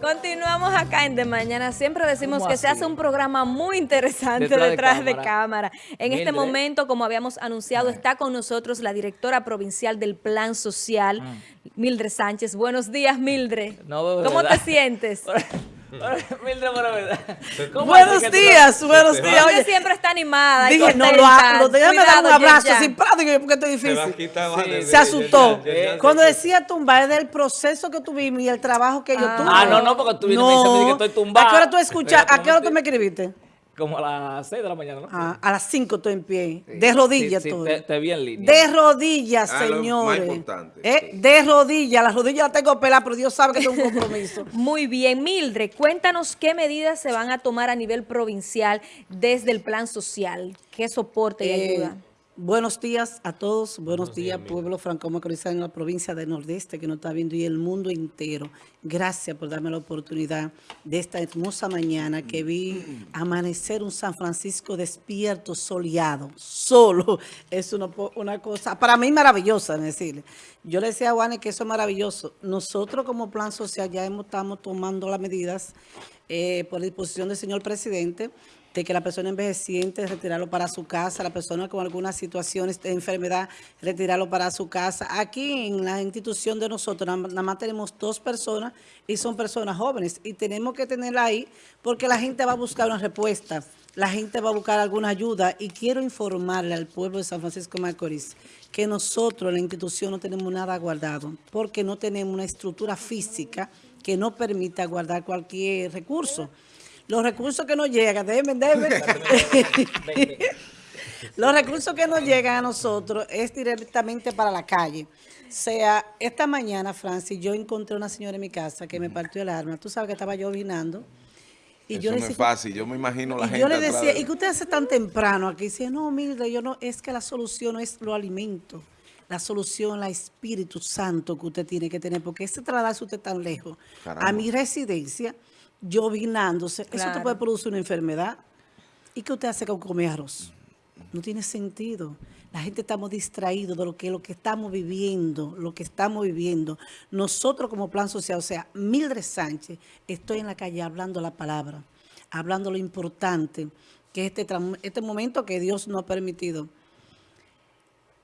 Continuamos acá en De Mañana. Siempre decimos que se hace un programa muy interesante detrás, de, cámara. En este momento, como habíamos anunciado, está con nosotros la directora provincial del Plan Social, ah. Mildred Sánchez. Buenos días, Mildred. ¿Cómo te sientes? buenos días, buenos días. Oye, siempre está animada. Dije, no lo hago. Déjame dar un abrazo así, porque esto es difícil. Se, asustó. Cuando decía tumbar, es del proceso que tuvimos y el trabajo que yo ah. tuve. Ah, no, no, porque tú vienes no. me dices que estoy tumbada. ¿A qué hora tú escuchas? ¿A qué hora tú me escribiste? Como a las 6 de la mañana, ¿no? Ah, a las 5 estoy en pie. de rodillas sí, Te, te, vi en línea. De rodillas, ah, señores. Más importante. Eh, de rodillas. Las rodillas las tengo peladas, pero Dios sabe que tengo un compromiso. Muy bien. Mildred, cuéntanos qué medidas se van a tomar a nivel provincial desde el plan social. ¿Qué soporte y eh, ayuda? Buenos días a todos, buenos, días, pueblo franco-macorizano en la provincia de Nordeste que nos está viendo y el mundo entero. Gracias por darme la oportunidad de esta hermosa mañana que vi amanecer un San Francisco despierto, soleado, solo. Es una, una cosa, para mí maravillosa, decirle. Yo le decía a Juanes que eso es maravilloso. Nosotros como plan social ya hemos, estamos tomando las medidas eh, por disposición del señor presidente de que la persona envejeciente retirarlo para su casa, la persona con algunas situaciones de enfermedad, retirarlo para su casa. Aquí en la institución de nosotros nada más tenemos dos personas y son personas jóvenes. Y tenemos que tenerla ahí porque la gente va a buscar una respuesta, la gente va a buscar alguna ayuda. Y quiero informarle al pueblo de San Francisco de Macorís que nosotros la institución no tenemos nada guardado porque no tenemos una estructura física que no permita guardar cualquier recurso los recursos que nos llegan, deben, deben. los recursos que nos llegan a nosotros es directamente para la calle. O sea, esta mañana, Francis, yo encontré una señora en mi casa que me partió el arma. Tú sabes que estaba yo vinando. Y Eso yo no es fácil, yo me imagino la y gente Yo le decía, ¿y qué usted hace tan temprano aquí? Dice, no, mire, yo no, es que la solución no es lo alimento. La solución, la Espíritu Santo que usted tiene que tener, porque ese traslado usted tan lejos. A mi residencia, llovinándose, eso te puede producir una enfermedad. ¿Y qué usted hace con comer arroz? No tiene sentido. La gente estamos distraídos de lo que, lo que estamos viviendo, lo que estamos viviendo. Nosotros como plan social, o sea, Mildred Sánchez, estoy en la calle hablando la palabra, hablando lo importante, que este, este momento que Dios nos ha permitido.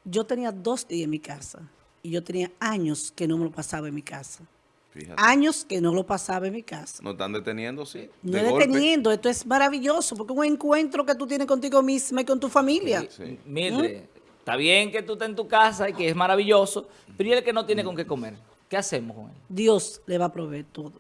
Yo tenía dos días en mi casa y yo tenía años que no me lo pasaba en mi casa. Años que no lo pasaba en mi casa. ¿No están deteniendo, sí? No deteniendo, esto es maravilloso, porque es un encuentro que tú tienes contigo misma y con tu familia. Sí, Mire, está bien que tú estés en tu casa y que es maravilloso, pero ¿y el que no tiene con qué comer? ¿Qué hacemos con él? Dios le va a proveer todo.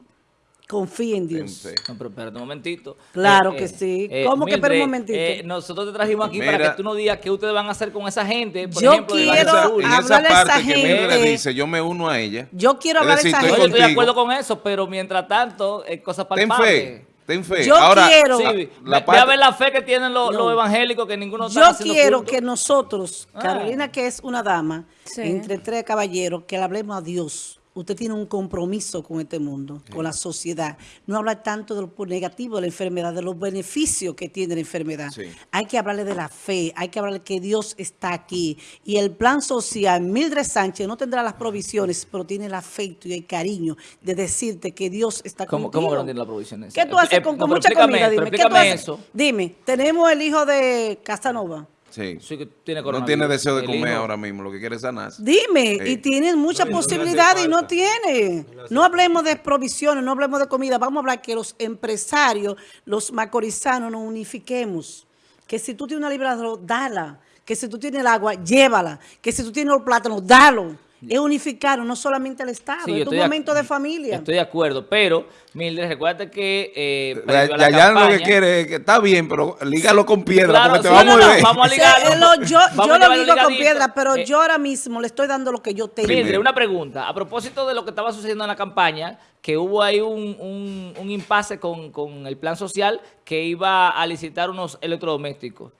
Confía en Dios. No, pero espérate un momentito. Claro eh, que sí. Eh, ¿Cómo que espera un momentito? Eh, nosotros te trajimos aquí para que tú nos digas qué ustedes van a hacer con esa gente. Por yo ejemplo, quiero hablar a esa gente. le dice, yo me uno a ella. Yo quiero hablar de esa gente. Yo estoy de acuerdo con eso, pero mientras tanto, es cosa para Ten fe. Ten fe. Yo quiero. Sí, la parte... a ver la fe que tienen los, evangélicos que ninguno Yo quiero que nosotros, ah. Carolina, que es una dama, entre tres caballeros, que le hablemos a Dios usted tiene un compromiso con este mundo, con la sociedad. No hablar tanto de lo negativo de la enfermedad, de los beneficios que tiene la enfermedad. Hay que hablarle de la fe, hay que hablarle que Dios está aquí. Y el plan social, Mildred Sánchez no tendrá las provisiones, pero tiene el afecto y el cariño de decirte que Dios está ¿Cómo, contigo. ¿Cómo no tiene las provisiones? ¿Qué tú haces con, mucha comida? Dime, ¿qué tú haces? Eso. Dime, tenemos el hijo de Casanova. Sí. no tiene deseo de comer ahora mismo, lo que quiere es sanarse. Dime, y tienes muchas posibilidades y no tiene. No hablemos de provisiones, no hablemos de comida. Vamos a hablar que los empresarios, los macorizanos, nos unifiquemos. Que si tú tienes una libra de dala. Que si tú tienes el agua, llévala. Que si tú tienes los plátanos, dalo es unificar no solamente el Estado, es un momento de, familia. Estoy de acuerdo, pero, Mildred, recuerda que... Eh, ya, ya lo que quiere que está bien, pero lígalo con piedra, porque te vamos a ver. Vamos a ligarlo. yo, lo ligo con piedra, pero eh, yo ahora mismo le estoy dando lo que yo tengo. Mildred, una pregunta. A propósito de lo que estaba sucediendo en la campaña, que hubo ahí un, un, un impasse con, con el plan social que iba a licitar unos electrodomésticos.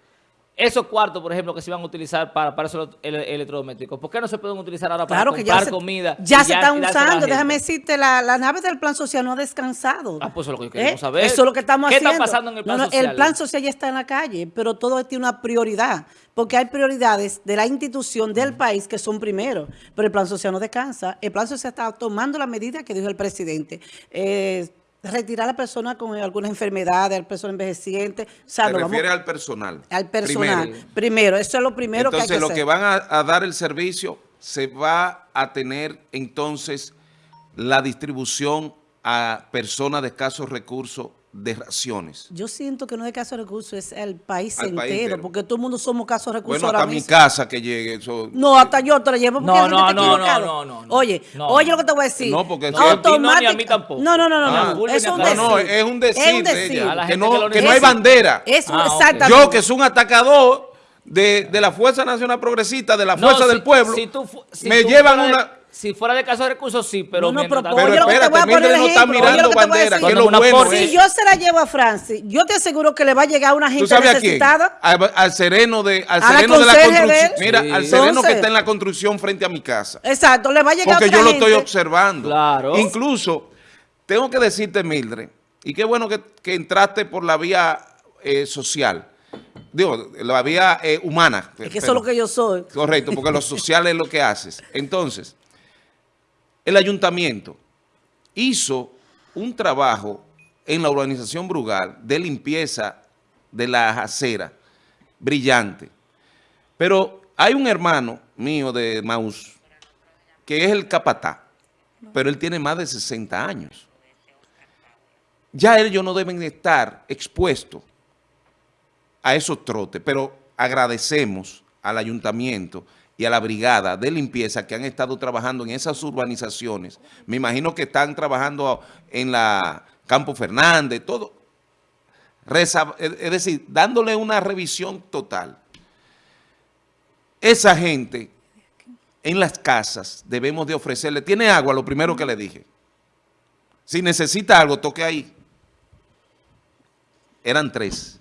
Esos cuartos, por ejemplo, que se iban a utilizar para, para esos electrodomésticos, ¿por qué no se pueden utilizar ahora para comprar comida? Ya se están usando, déjame decirte, la, la, nave del plan social no ha descansado. Ah, pues eso es lo que queremos ¿Eh? saber. Eso es lo que estamos haciendo. ¿Qué está pasando en el plan social? El plan social ya está en la calle, pero todo tiene una prioridad, porque hay prioridades de la institución, del país, que son primero, pero el plan social no descansa. El plan social está tomando la medida que dijo el presidente. Eh, retirar a la persona con alguna enfermedad, a la persona envejeciente. O sea, Se refiere al personal. Al personal. Primero. eso es lo primero que hay que lo que van a, dar el servicio, se va a tener entonces la distribución a personas de escasos recursos de raciones. Yo siento que no es de casos recursos, es el país, entero, porque todo el mundo somos casos recursos Bueno, hasta mi casa que llegue. Eso... No, hasta yo te lo llevo porque no, no, no, no, no, Oye, oye lo que te voy a decir. No, porque no, automático. a mí tampoco. No, no, no, no. no. Es un decir. No, es un decir, es un decir. que, no, que no hay bandera. Es ah, exactamente. Yo que soy un atacador de, de la Fuerza Nacional Progresista, de la Fuerza del Pueblo, si tú, si me llevan una... Si fuera de caso de recursos, sí, pero... No, no pero, pero espérate, Mildred no está mirando bandera, que es lo bueno. Si yo se la llevo a Francis, yo te aseguro que le va a llegar a una gente necesitada. A quién? Al, sereno de, al sereno de la construcción. Mira, al sereno que está en la construcción frente a mi casa. Exacto, le va a llegar Porque otra yo lo estoy observando. Claro. Incluso, tengo que decirte, Mildred, y qué bueno que, que entraste por la vía eh, social digo, la vía eh, humana. Es que eso es lo que yo soy. Correcto, porque lo social es lo que haces. Entonces, el ayuntamiento hizo un trabajo en la urbanización Brugal de limpieza de la acera brillante. Pero hay un hermano mío de Maús que es el capatá, pero él tiene más de 60 años. Ya ellos no deben estar expuestos a esos trotes, pero agradecemos al ayuntamiento y a la brigada de limpieza que han estado trabajando en esas urbanizaciones. Me imagino que están trabajando en la Campo Fernández, todo. Es decir, dándole una revisión total. Esa gente en las casas debemos de ofrecerle, tiene agua, lo primero que le dije. Si necesita algo, toque ahí. Eran tres.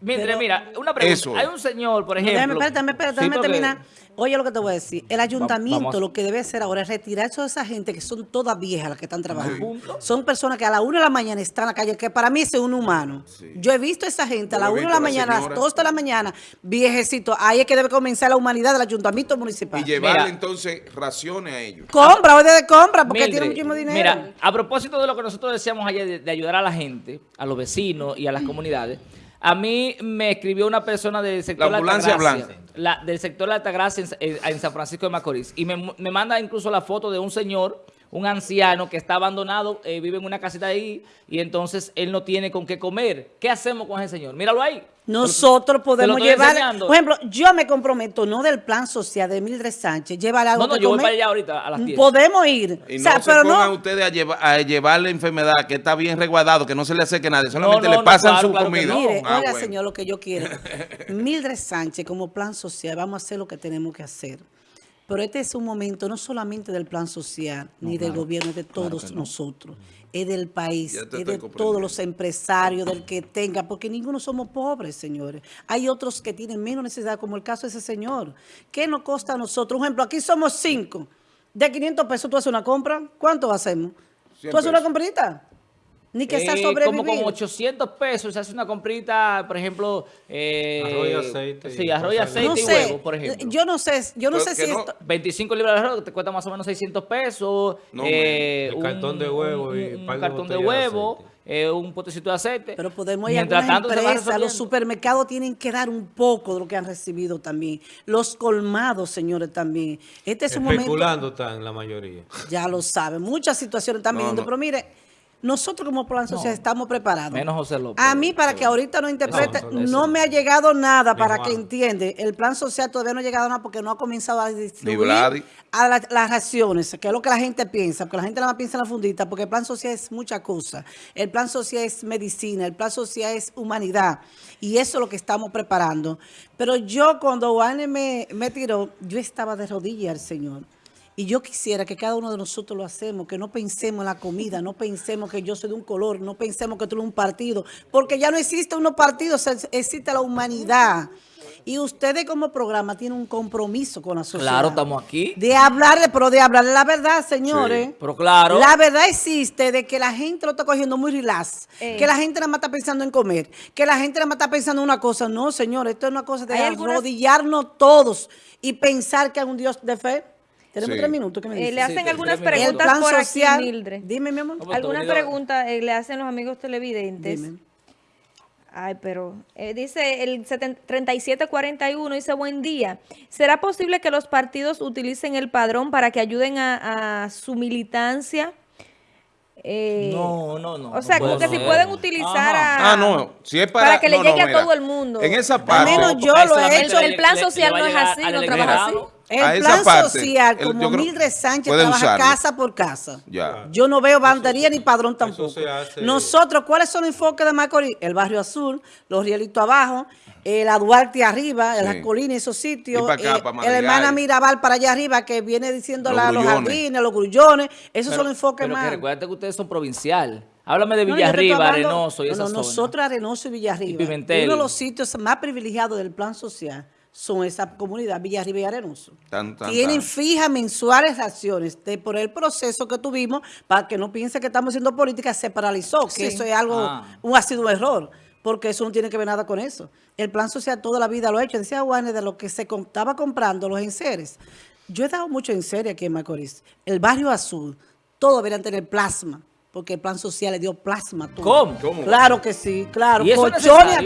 Mira, mira, una pregunta. Hay un señor, por ejemplo... Déjame, espérate, espérate, déjame terminar. Oye lo que te voy a decir. El ayuntamiento lo que debe hacer ahora es retirar a esa gente que son todas viejas las que están trabajando. Son personas que a la una de la mañana están en la calle, que para mí es un humano. Yo he visto a esa gente a la una de la mañana, a las dos de la mañana, viejecito. Ahí es que debe comenzar la humanidad del ayuntamiento municipal. Y llevarle entonces raciones a ellos. Compra, o de compra, porque tiene muchísimo dinero. Mira, a propósito de lo que nosotros decíamos ayer de ayudar a la gente, a los vecinos y a las comunidades, a mí me escribió una persona del sector la ambulancia de Altagracia, la, del sector de Altagracia en, en, San Francisco de Macorís. Y me, me manda incluso la foto de un señor un anciano que está abandonado, eh, vive en una casita ahí y entonces él no tiene con qué comer. ¿Qué hacemos con ese señor? Míralo ahí. Nosotros podemos llevar, por ejemplo, yo me comprometo, no del plan social de Mildred Sánchez, llevar algo No, no, yo voy para allá ahorita a las 10. Podemos ir. Y no se pero pongan ustedes a, llevar, a llevar la enfermedad que está bien resguardado, que no se le acerque a nadie, solamente le pasan su comida. Mire, ah, oiga, señor, lo que yo quiero. Mildred Sánchez, como plan social, vamos a hacer lo que tenemos que hacer. Pero este es un momento no solamente del plan social, ni del gobierno, es de todos nosotros. Es del país, es de todos los empresarios, del que tenga, porque ninguno somos pobres, señores. Hay otros que tienen menos necesidad, como el caso de ese señor. ¿Qué nos costa a nosotros? Un ejemplo, aquí somos cinco. De 500 pesos tú haces una compra, ¿cuánto hacemos? ¿Tú haces una comprita? Ni que sea sobrevivir. Como con 800 pesos se hace una comprita, por ejemplo... Eh, arroz y aceite. Sí, arroz y aceite y huevo, por ejemplo. Yo no sé, yo no sé si esto... 25 libras de arroz te cuesta más o menos 600 pesos. No, eh, un cartón de huevo y un, cartón de huevo. Eh, un potecito de aceite. Pero podemos ir a algunas empresas, los supermercados tienen que dar un poco de lo que han recibido también. Los colmados, señores, también. Este es un momento... Especulando están la mayoría. Ya lo saben, muchas situaciones están viendo, pero mire... Nosotros como plan social estamos preparados. Menos José López. A mí, para que ahorita no interprete, no, me ha llegado nada para que entiende. El plan social todavía no ha llegado nada porque no ha comenzado a distribuir a las raciones, que es lo que la gente piensa, porque la gente nada más piensa en la fundita, porque el plan social es mucha cosa. El plan social es medicina, el plan social es humanidad. Y eso es lo que estamos preparando. Pero yo, cuando Juan me, me tiró, yo estaba de rodillas al Señor. Y yo quisiera que cada uno de nosotros lo hacemos, que no pensemos en la comida, no pensemos que yo soy de un color, no pensemos que tú eres un partido, porque ya no existe unos partidos, existe la humanidad. Y ustedes como programa tienen un compromiso con la sociedad. Claro, estamos aquí. De hablarle, pero de hablarle la verdad, señores. pero claro. La verdad existe de que la gente lo está cogiendo muy relax. Eh. Que la gente nada más está pensando en comer. Que la gente nada más está pensando en una cosa. No, señores, esto es una cosa de arrodillarnos todos y pensar que hay un Dios de fe. Tenemos tres minutos. ¿qué me eh, le hacen algunas preguntas por aquí, Mildred. Dime, mi amor. Algunas preguntas eh, le hacen los amigos televidentes. Dime. Ay, pero eh, dice el 3741, dice buen día. ¿Será posible que los partidos utilicen el padrón para que ayuden a, a su militancia? Eh, no, no, no. O sea, como que si pueden utilizar a, ah, no, si es para, para que le llegue a todo el mundo. En esa parte. Al menos yo lo he hecho. El plan social no es así, no trabaja así. El plan social, como Mildred Sánchez trabaja casa por casa. Yo no veo bandería ni padrón tampoco. Nosotros, ¿cuáles son los enfoques de Macorís? El barrio azul, los rielitos abajo, la Duarte arriba, las colinas, esos sitios, eh, el hermana Mirabal para allá arriba que viene diciendo los, los jardines, los grullones, esos son los enfoques pero más. Que recuerda que ustedes son provincial. Háblame de Villarriba, Arenoso y esa no, Nosotros Arenoso y Villarriba, uno de los sitios más privilegiados del plan social son esa comunidad Villarriba y Arenoso. Tienen fijas mensuales acciones de, por el proceso que tuvimos, para que no piense que estamos haciendo política, se paralizó, que eso es algo, ah. un, ha sido un error porque eso no tiene que ver nada con eso. El plan social toda la vida lo ha hecho. Decía Juanes de lo que se estaba comprando los enseres. Yo he dado mucho en serio aquí en Macorís. El barrio azul, todo deberían tener plasma porque el plan social le dio plasma a todos. ¿Cómo? Claro que sí, claro. ¿Y a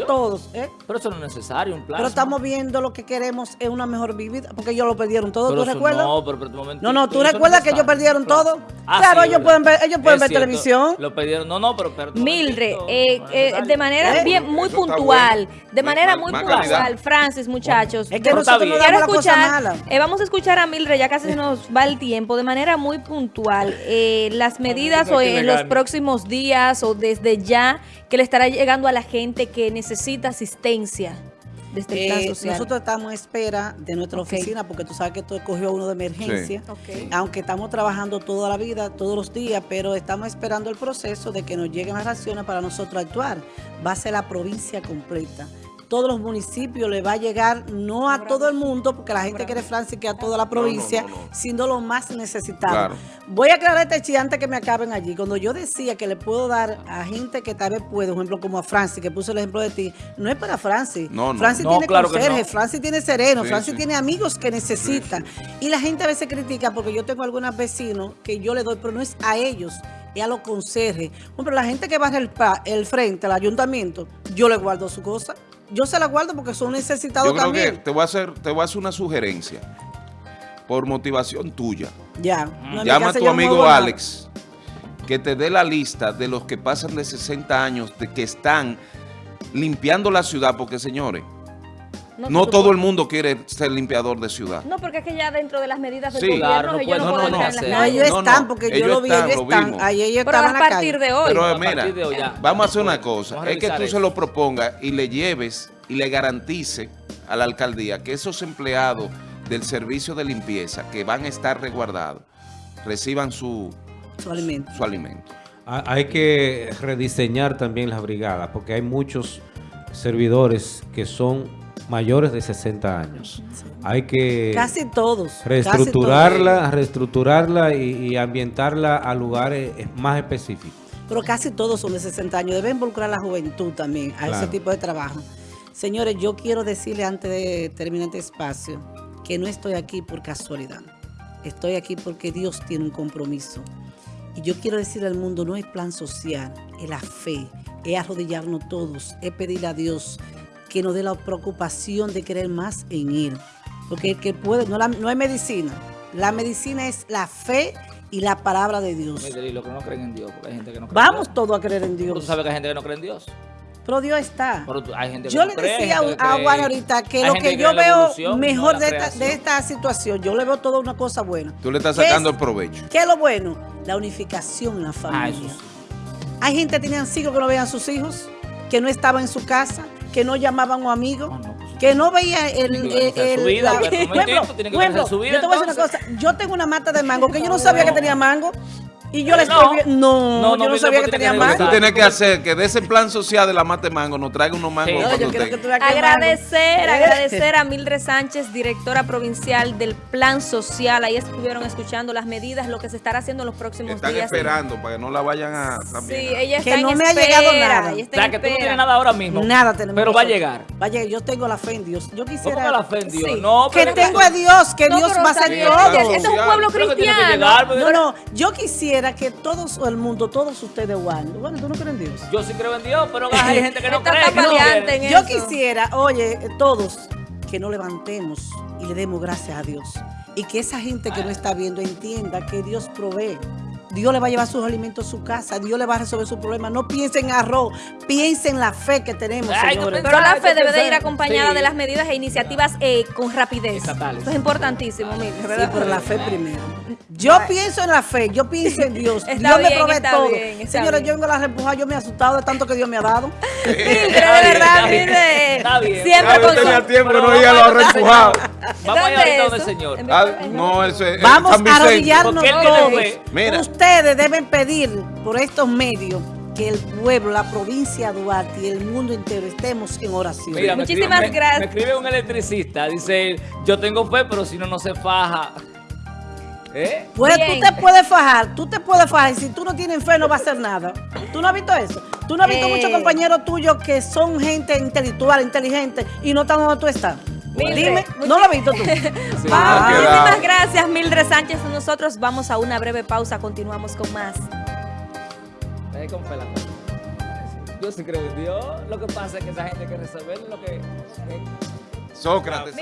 todos. ¿eh? Pero eso no es necesario, un plasma. Pero estamos viendo lo que queremos es una mejor vida, porque ellos lo perdieron todo, ¿tú recuerdas? No, pero, pero un momento. No, no, ¿tú recuerdas que ellos perdieron todo? Ah, claro, ellos pueden ver, ellos pueden ver televisión. Lo perdieron, no, no, pero perdón. Mildred, eh, eh, de manera ¿Eh? bien, muy puntual, de manera muy puntual, Francis, muchachos. Es que nosotros no damos escuchar, vamos a escuchar a Mildred, ya casi nos va el tiempo, de manera muy puntual, las medidas o en los próximos días o desde ya que le estará llegando a la gente que necesita asistencia? Desde el plan eh, social? Nosotros estamos en espera de nuestra oficina porque tú sabes que esto cogió uno de emergencia, aunque estamos trabajando toda la vida, todos los días, pero estamos esperando el proceso de que nos lleguen las raciones para nosotros actuar. Va a ser la provincia completa todos los municipios le va a llegar, no a todo el mundo, porque la gente quiere Francia que a toda la provincia, sino los más necesitados. Voy a aclarar este chiste antes que me acaben allí. Cuando yo decía que le puedo dar a gente que tal vez puede, por ejemplo, como a Francis, que puse el ejemplo de ti, no es para Francis. No, Francis tiene claro conserje, Francis tiene sereno, Francis tiene amigos que necesitan. Y la gente a veces critica, porque yo tengo algunos vecinos que yo le doy, pero no es a ellos, y a los conserjes. Bueno, pero la gente que va el, el frente, al ayuntamiento, yo le guardo su cosa yo se la guardo porque son necesitados yo creo también. Que te voy a hacer, te voy a hacer una sugerencia por motivación tuya. Ya. Llama a tu amigo Alex que te dé la lista de los que pasan de 60 años de que están limpiando la ciudad, porque señores, no, todo el mundo quiere ser limpiador de ciudad. No, porque es que ya dentro de las medidas del gobierno claro, ellos no, pueden no, en las ellos están, porque yo lo vi, ellos están. Ahí ellos Pero a partir de hoy. Pero mira, vamos a hacer una cosa. Es que tú se lo propongas y le lleves y le garantice a la alcaldía que esos empleados del servicio de limpieza que van a estar resguardados reciban su, su alimento. Su alimento. Hay que rediseñar también las brigadas porque hay muchos servidores que son mayores de 60 años. Hay que... Casi todos. Reestructurarla, reestructurarla y, ambientarla a lugares más específicos. Pero casi todos son de 60 años. Debe involucrar a la juventud también a ese tipo de trabajo. Señores, yo quiero decirle antes de terminar este espacio que no estoy aquí por casualidad. Estoy aquí porque Dios tiene un compromiso. Y yo quiero decirle al mundo, no es plan social, es la fe, es arrodillarnos todos, es pedirle a Dios que nos dé la preocupación de creer más en Él. Porque el que puede, no, la, no hay medicina. La medicina es la fe y la palabra de Dios. lo que no creen en Dios, porque hay gente que no cree Vamos todos a creer en Dios. ¿Tú sabes que hay gente que no cree en Dios? Pero Dios está. Pero hay gente que yo le decía a Juan ahorita que lo que, yo veo mejor de, esta, de esta, situación, yo le veo toda una cosa buena. Tú le estás sacando el provecho. ¿Qué es lo bueno? La unificación en la ah, familia. Hay gente que tenían siglos que no veían a sus hijos, que no estaban en su casa, que no llamaban a un amigo, pues, que no veía el... el, el la, yo te voy a decir una cosa, yo tengo una mata de mango que yo no sabía que tenía mango Y yo le No. No, No, no, yo no sabía que tenía que Tú tienes que hacer que de ese plan social de la mate mango nos traiga unos mangos Sí. No, yo quiero que tú que Agradecer, mando. agradecer a Mildred Sánchez, directora provincial del Plan Social. Ahí estuvieron escuchando las medidas, lo que se estará haciendo en los próximos Están días. esperando para que no la vayan a Sí, también. a- ella Que está no en me ha llegado nada. ella O sea, que tú no tienes nada ahora mismo. Nada tenemos. Pero va a llegar. Va a llegar. Yo tengo la fe en Dios. Yo quisiera. ¿Cómo que la fe en Dios? Sí. No, que pero- tengo a Dios, que No, Dios va a bien, todo. Es un pueblo que que cristiano. pero- No, no, yo quisiera que todos el mundo, todos ustedes, Juan, bueno, tú no crees en Dios. Yo sí creo en Dios, pero hay gente que no cree. que no en Yo eso. quisiera, oye, todos, que nos levantemos y le demos gracias a Dios. Y que esa gente que no está viendo entienda que Dios provee. Dios le va a llevar sus alimentos a su casa, Dios le va a resolver sus problemas. No piensen en arroz, piensen en la fe que tenemos, Ay, señores. Pero la fe debe de ir acompañada sí. de las medidas e iniciativas eh, con rapidez. Estatales. Eso es importantísimo, Mildred, Sí, pero la fe primero. Yo pienso en la fe, yo pienso en Dios. Está Dios me provee todo. bien, Señores, bien. yo vengo a la repujar, yo me he asustado de tanto que Dios me ha dado. Mildred, de verdad. Mildred. Está bien. Siempre con tenía tiempo no vamos iba a los repujados. Vamos a ir ¿Dónde ahorita es donde el eso? Señor. Ah, no, eso es Vamos a arrodillarnos todos. Ustedes deben pedir por estos medios que el pueblo, la provincia de Duarte y el mundo entero estemos en oración. Mira, Muchísimas me- gracias. Me escribe un electricista, dice, yo tengo fe, pero si no, no se faja. ¿Eh? Pues Bien. tú te puedes fajar, tú te puedes fajar y si tú no tienes fe no va a hacer nada. ¿Tú no has visto eso? ¿Tú no has visto Eh. muchos compañeros tuyos que son gente intelectual, inteligente y no están donde tú estás? Mildred, Dime, ¿no lo has visto tú? Sí. Ah, muchísimas gracias, Mildred Sánchez. Nosotros vamos a una breve pausa. Continuamos con más. Con cosa. Yo sí creo en Dios. Lo que pasa es que esa gente hay que resolver lo que... Sócrates.